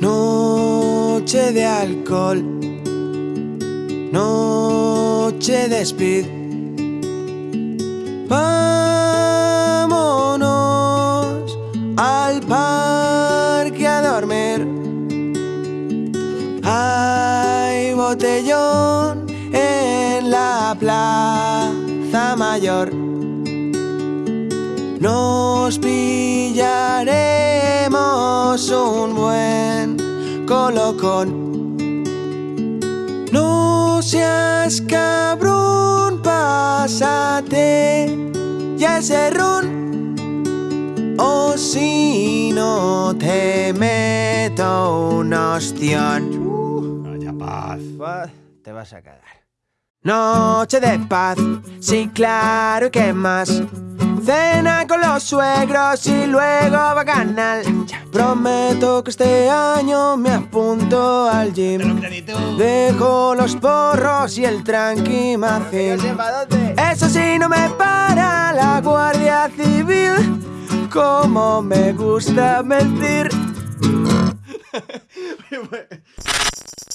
Noche de alcohol, noche de speed. Vámonos al parque a dormir. Hay botellón en la plaza mayor. Nos pillaremos un buen colocón. No seas cabrón, pásate ya ese ron. O si no te meto un ostión. Vaya paz. Te vas a cagar. Noche de paz, sí, claro, ¿y qué más? Cena con los suegros y luego bacanal. Prometo que este año me apunto al gym. Dejo los porros y el tranqui Eso sí, no me para la Guardia Civil. Como me gusta mentir.